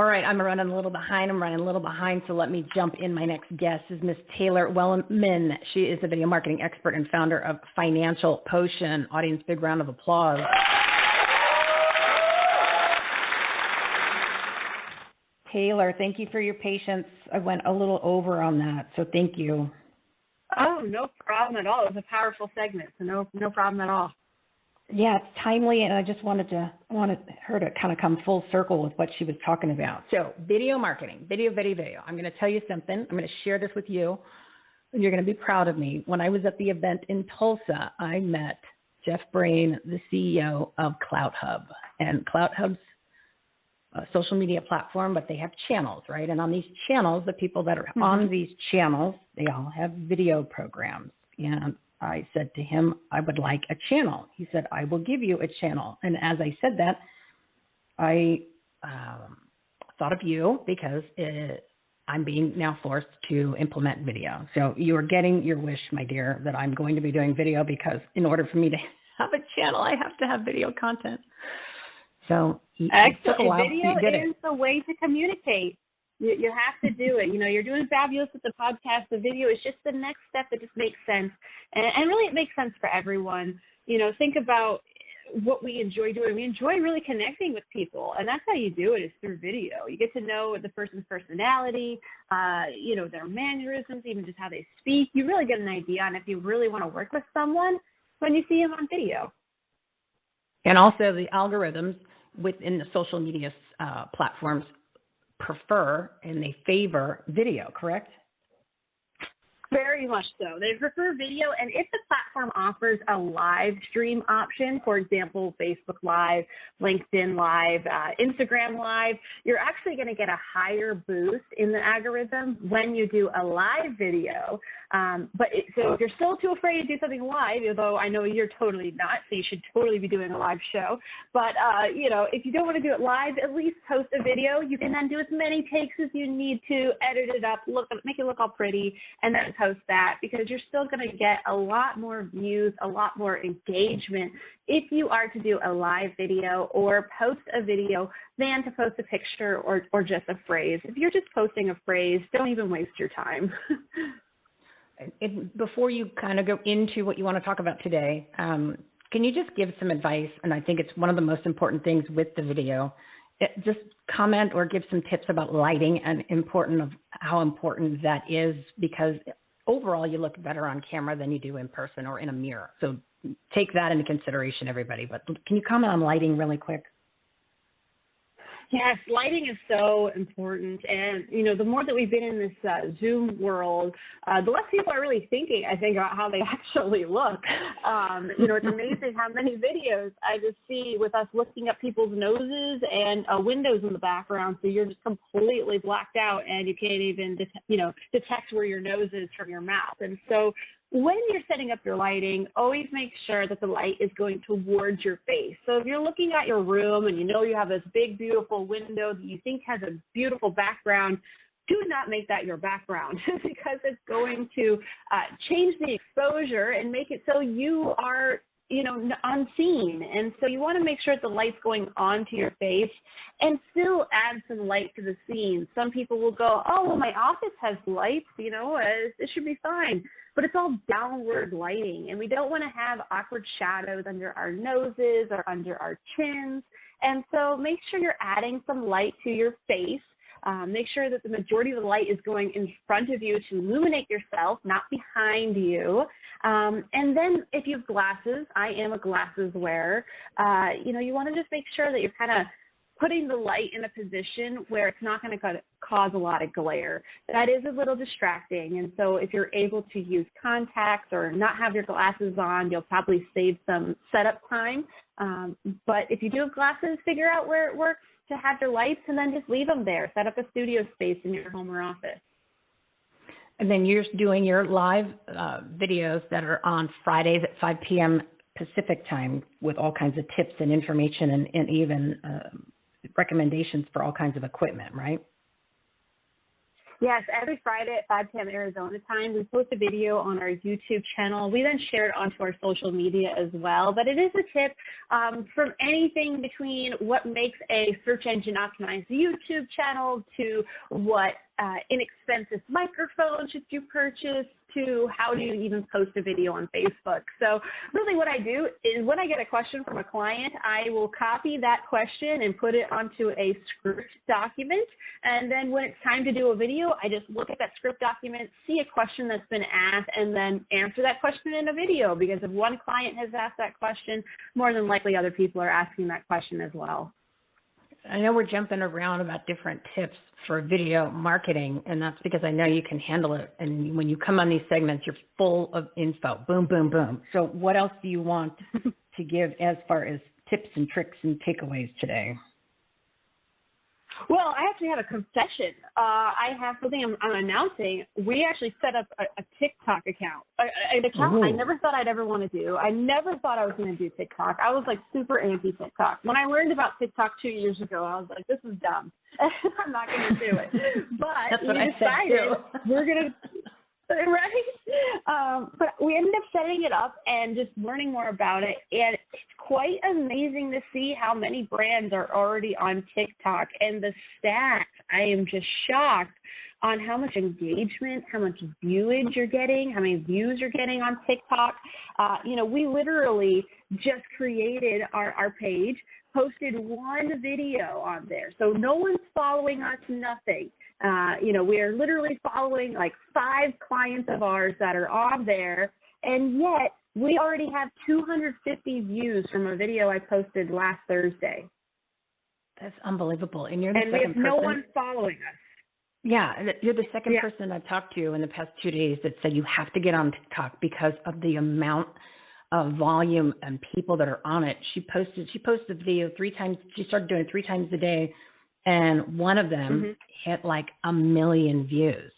All right, I'm running a little behind. I'm running a little behind, so let me jump in. My next guest is Miss Taylor Wellman. She is a video marketing expert and founder of Financial Potion. Audience, big round of applause. Taylor, thank you for your patience. I went a little over on that, so thank you. Oh, no problem at all. It was a powerful segment, so no no problem at all. Yeah, it's timely, and I just wanted to wanted her to kind of come full circle with what she was talking about. So, video marketing, video, video, video. I'm going to tell you something. I'm going to share this with you, and you're going to be proud of me. When I was at the event in Tulsa, I met Jeff Brain, the CEO of CloutHub, and CloutHub's a social media platform, but they have channels, right? And on these channels, the people that are mm-hmm. on these channels, they all have video programs. And I said to him, I would like a channel. He said, I will give you a channel. And as I said that, I um, thought of you because it, I'm being now forced to implement video. So you are getting your wish, my dear, that I'm going to be doing video because in order for me to have a channel, I have to have video content. So Excellent. Video is the way to communicate. You, you have to do it. You know, you're doing fabulous with the podcast. The video is just the next step that just makes sense. And, and really, it makes sense for everyone. You know, think about what we enjoy doing. We enjoy really connecting with people, and that's how you do it is through video. You get to know the person's personality, uh, you know, their mannerisms, even just how they speak. You really get an idea on if you really want to work with someone when you see them on video. And also the algorithms within the social media uh, platforms prefer and they favor video, correct? Very much so. They prefer video, and if the platform offers a live stream option, for example, Facebook Live, LinkedIn Live, uh, Instagram Live, you're actually going to get a higher boost in the algorithm when you do a live video. Um, but it, so if you're still too afraid to do something live, although I know you're totally not, so you should totally be doing a live show. But uh, you know, if you don't want to do it live, at least post a video. You can then do as many takes as you need to, edit it up, look, make it look all pretty, and then post that because you're still going to get a lot more views, a lot more engagement if you are to do a live video or post a video than to post a picture or, or just a phrase. If you're just posting a phrase, don't even waste your time. before you kind of go into what you want to talk about today, um, can you just give some advice? And I think it's one of the most important things with the video. It, just comment or give some tips about lighting and important of how important that is because overall you look better on camera than you do in person or in a mirror. So take that into consideration, everybody. But can you comment on lighting really quick? Yes, lighting is so important. And, you know, the more that we've been in this uh, Zoom world, uh, the less people are really thinking, I think, about how they actually look. Um, you know, it's amazing how many videos I just see with us looking at people's noses and uh, windows in the background. So you're just completely blacked out and you can't even, det- you know, detect where your nose is from your mouth. And so when you're setting up your lighting, always make sure that the light is going towards your face. So if you're looking at your room and you know you have this big, beautiful window that you think has a beautiful background, do not make that your background because it's going to uh, change the exposure and make it so you are you know, unseen. And so you want to make sure that the light's going onto your face and still add some light to the scene. Some people will go, oh, well, my office has lights, you know, uh, it should be fine. But it's all downward lighting, and we don't want to have awkward shadows under our noses or under our chins. And so make sure you're adding some light to your face um, make sure that the majority of the light is going in front of you to illuminate yourself, not behind you. Um, and then if you have glasses, I am a glasses wearer, uh, you know, you want to just make sure that you're kind of putting the light in a position where it's not going to cause a lot of glare. That is a little distracting. And so if you're able to use contacts or not have your glasses on, you'll probably save some setup time. Um, but if you do have glasses, figure out where it works to have your lights and then just leave them there. Set up a studio space in your home or office. And then you're doing your live uh, videos that are on Fridays at 5 p.m. Pacific time with all kinds of tips and information and, and even uh, recommendations for all kinds of equipment, right? Yes, every Friday at 5 p.m. Arizona time, we post a video on our YouTube channel. We then share it onto our social media as well. But it is a tip um, from anything between what makes a search engine optimized YouTube channel to what uh, inexpensive microphone should you purchase to how do you even post a video on Facebook. So really what I do is when I get a question from a client, I will copy that question and put it onto a script document. And then when it's time to do a video, I just look at that script document, see a question that's been asked, and then answer that question in a video. Because if one client has asked that question, more than likely other people are asking that question as well. I know we're jumping around about different tips for video marketing, and that's because I know you can handle it. And when you come on these segments, you're full of info. Boom, boom, boom. So, what else do you want to give as far as tips and tricks and takeaways today? Well, I actually have a confession. Uh, I have something I'm, I'm, announcing. We actually set up a, a TikTok account, a, an account Ooh. I never thought I'd ever want to do. I never thought I was going to do TikTok. I was like super anti TikTok. When I learned about TikTok two years ago, I was like, this is dumb. I'm not going to do it. But we decided we're going to right? Um, but we ended up setting it up and just learning more about it. And it's quite amazing to see how many brands are already on TikTok. And the stats, I am just shocked on how much engagement, how much viewage you're getting, how many views you're getting on TikTok. Uh, you know, we literally just created our, our page, posted one video on there. So no one's following us, nothing. Uh, you know, we are literally following like five clients of ours that are on there, and yet we already have 250 views from a video I posted last Thursday. That's unbelievable. And you're the and second we have person. no one following us. Yeah, you're the second yeah. person I've talked to in the past two days that said you have to get on TikTok because of the amount of volume and people that are on it. She posted she posted the video three times. She started doing it three times a day and one of them mm-hmm. hit like a million views.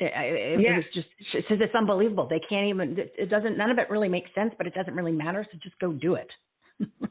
It, it, yeah. it was just it says it's unbelievable. They can't even. It doesn't. None of it really makes sense, but it doesn't really matter. So just go do it.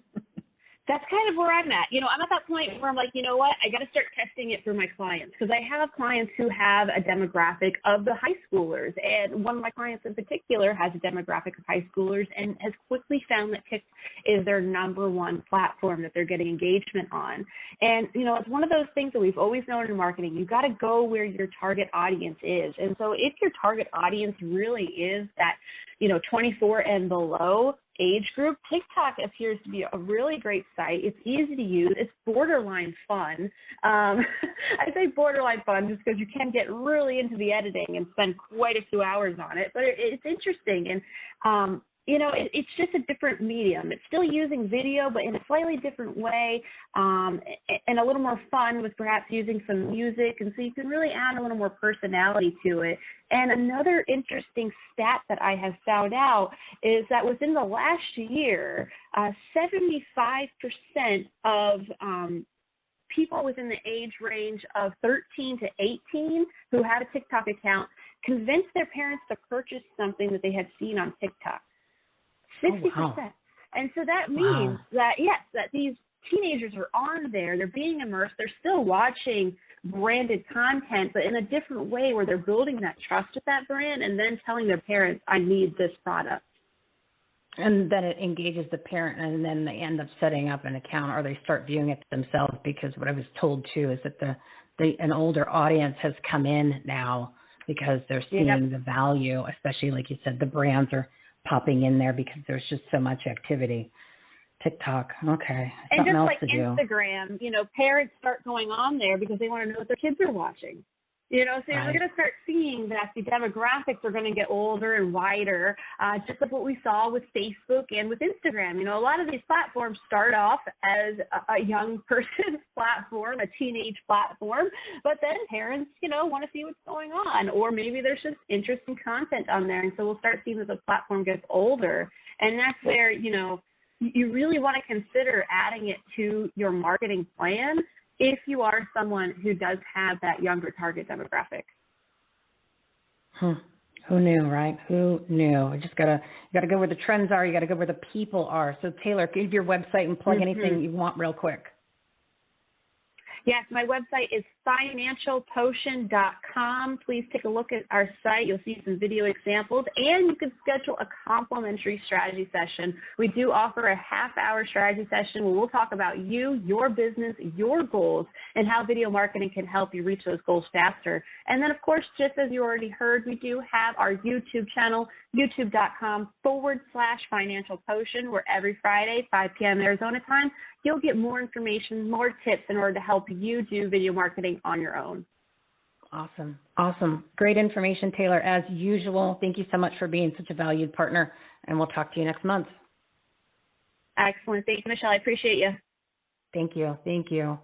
that's kind of where I'm at. You know, I'm at that point where I'm like, you know what? I got to start testing it for my clients because I have clients who have a demographic of the high schoolers. And one of my clients in particular has a demographic of high schoolers and has quickly found that TikTok is their number one platform that they're getting engagement on. And, you know, it's one of those things that we've always known in marketing. You've got to go where your target audience is. And so if your target audience really is that, you know, 24 and below, age group, TikTok appears to be a really great site. It's easy to use. It's borderline fun. Um, I say borderline fun just because you can get really into the editing and spend quite a few hours on it, but it, it's interesting. And um, you know, it, it's just a different medium. It's still using video, but in a slightly different way, um, and a little more fun with perhaps using some music. And so you can really add a little more personality to it. And another interesting stat that I have found out is that within the last year, uh, 75% of um, people within the age range of 13 to 18 who have a TikTok account convinced their parents to purchase something that they had seen on TikTok. 60%. Oh, wow. And so that means wow. that, yes, that these teenagers are on there, they're being immersed, they're still watching branded content, but in a different way where they're building that trust with that brand and then telling their parents, I need this product. And then it engages the parent, and then they end up setting up an account, or they start viewing it themselves. Because what I was told too is that the, the an older audience has come in now because they're seeing yep. the value, especially like you said, the brands are popping in there because there's just so much activity. TikTok, okay. And Something just like Instagram, you know, parents start going on there because they want to know what their kids are watching. You know, so right. you're going to start seeing that the demographics are going to get older and wider, uh, just like what we saw with Facebook and with Instagram. You know, a lot of these platforms start off as a, a young person's platform, a teenage platform, but then parents, you know, want to see what's going on, or maybe there's just interesting content on there, and so we'll start seeing that the platform gets older, and that's where you know you really want to consider adding it to your marketing plan if you are someone who does have that younger target demographic. Hmm. Who knew, right? Who knew? I just gotta you gotta go where the trends are. You gotta go where the people are. So Taylor, give your website and plug mm-hmm. anything you want real quick. Yes, my website is financialpotion.com. Please take a look at our site. You'll see some video examples and you can schedule a complimentary strategy session. We do offer a half hour strategy session where we'll talk about you, your business, your goals, and how video marketing can help you reach those goals faster. And then, of course, just as you already heard, we do have our YouTube channel, youtube.com forward slash financial potion, where every Friday, 5 p.m. Arizona time, you'll get more information, more tips in order to help you do video marketing on your own. Awesome. Awesome. Great information, Taylor, as usual. Thank you so much for being such a valued partner, and we'll talk to you next month. Excellent. Thank you, Michelle. I appreciate you. Thank you. Thank you.